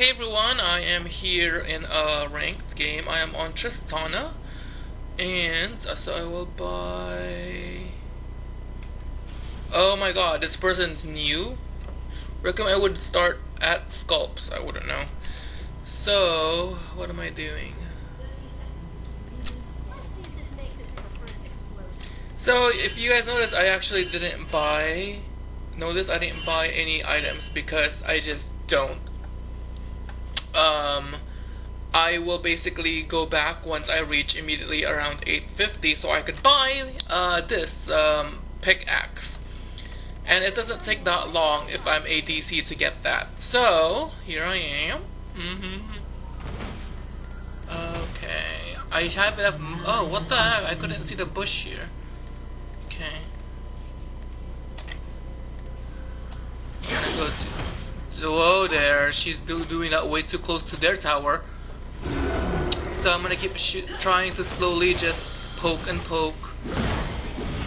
Hey everyone, I am here in a ranked game. I am on Tristana, and so I will buy. Oh my god, this person's new. Recommend I would start at Sculpts. I wouldn't know. So, what am I doing? So, if you guys notice, I actually didn't buy. Notice I didn't buy any items because I just don't um, I will basically go back once I reach immediately around 850 so I could buy uh, this um, pickaxe. And it doesn't take that long if I'm ADC to get that. So, here I am. Mm -hmm. Okay. I have enough... Oh, what the heck? I couldn't see the bush here. Okay. I'm gonna go to... Whoa there, she's do doing that way too close to their tower. So I'm gonna keep trying to slowly just poke and poke.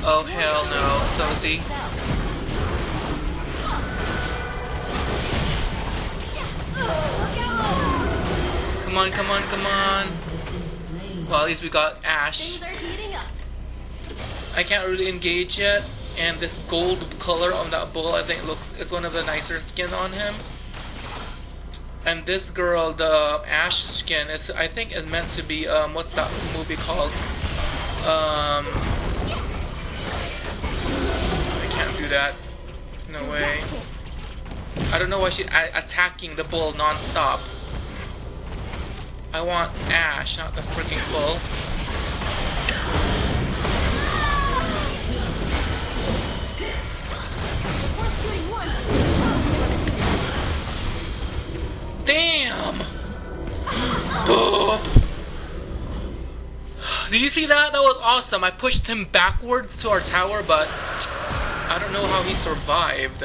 Oh hell no, Sozi. Come on, come on, come on. Well, at least we got Ashe. I can't really engage yet and this gold color on that bull I think looks is one of the nicer skin on him. And this girl the ash skin is I think is meant to be um what's that movie called? Um I can't do that. No way. I don't know why she's attacking the bull non-stop. I want Ashe, not the freaking bull Damn! Boop! Did you see that? That was awesome. I pushed him backwards to our tower, but I don't know how he survived.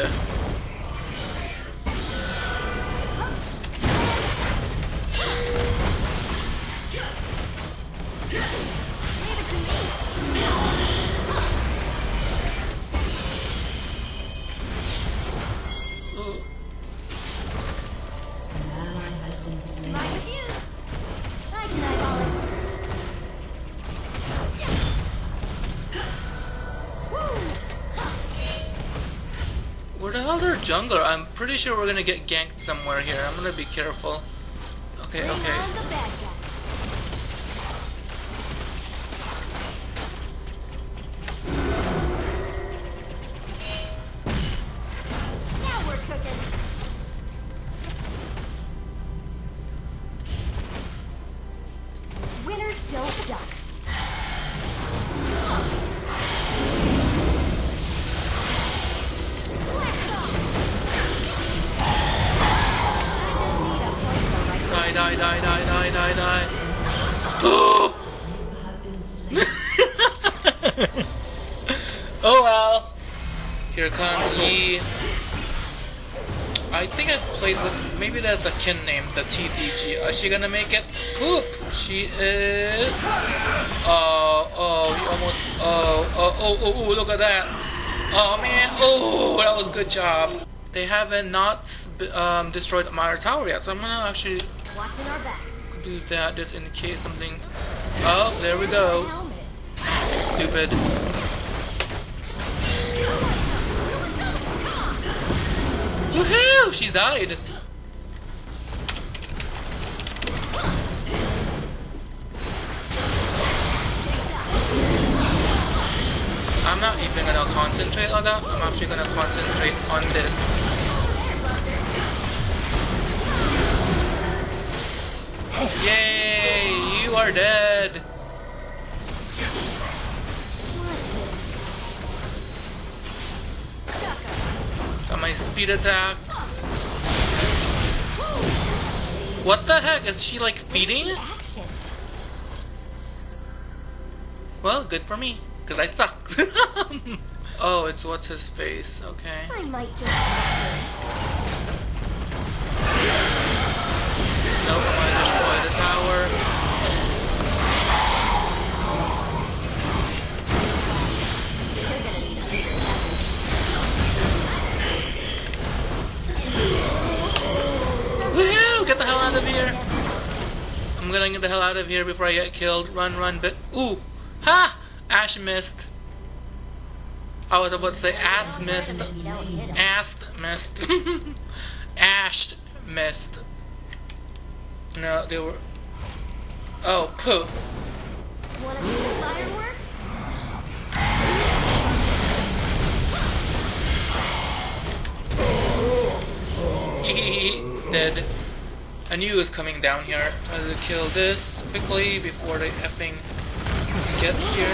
Where the hell are jungler? I'm pretty sure we're gonna get ganked somewhere here. I'm gonna be careful. Okay, okay. Oh! well. Here comes he. I think I've played with, maybe that's a kin name, the TDG. Is she gonna make it? Poop! She is. Uh, oh, oh, she almost. Oh, oh, oh, oh, oh, look at that. Oh man, oh, that was good job. They haven't not um, destroyed my tower yet, so I'm gonna actually Watching our backs. Do that just in case something. Oh, there we go. Stupid. Woohoo! She died. I'm not even gonna concentrate on that. I'm actually gonna concentrate on this. Yay! You are dead! Got my speed attack. What the heck? Is she like feeding? Well, good for me, because I suck. oh, it's what's his face. Okay. I might just. Out of here. I'm gonna get the hell out of here before I get killed. Run, run, but ooh, ha! Ashe missed. I was about to say ass missed. Ass missed. Ashe missed. No, they were. Oh, poo. Wanna see the fireworks? Dead. I knew it was coming down here. I had to kill this quickly before they effing get here.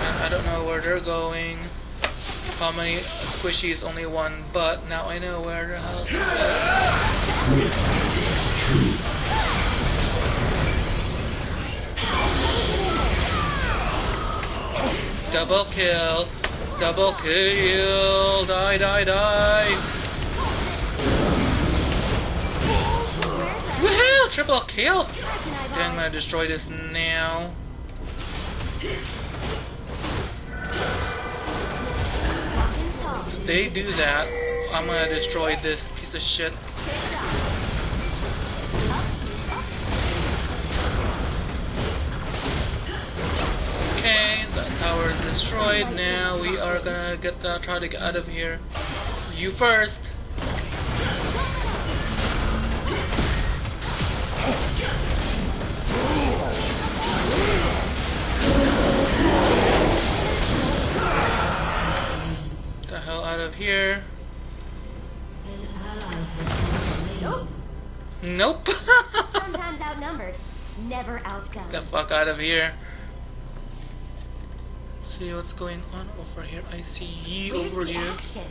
And I don't know where they're going. How many squishies? Only one, but now I know where the hell they're. Double kill. Double kill. Die, die, die. Woohoo! Triple kill. Okay, I'm gonna destroy this now. They do that. I'm gonna destroy this piece of shit. Okay, the tower is destroyed. Now we are gonna get the, try to get out of here. You first. Of here. Nope. Nope. Sometimes outnumbered, never outdone. the fuck out of here. See what's going on over here. I see ye Where's over here. action?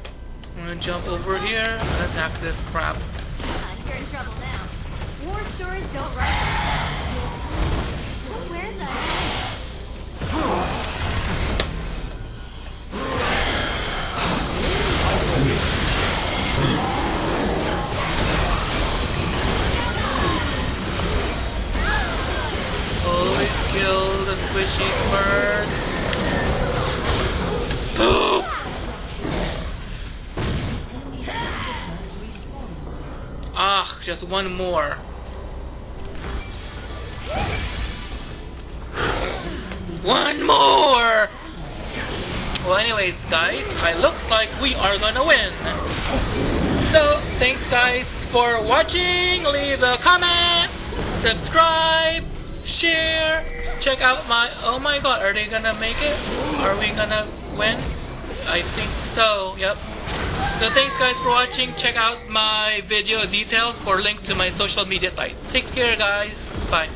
I'm gonna jump over here and attack this crap. Uh, you're in trouble now. War stories don't write kill the squishies first. Poop! Ah, just one more. One more! Well, anyways, guys, it looks like we are gonna win. So, thanks guys for watching. Leave a comment, subscribe, share. Check out my. Oh my god, are they gonna make it? Are we gonna win? I think so, yep. So, thanks guys for watching. Check out my video details for link to my social media site. Take care, guys. Bye.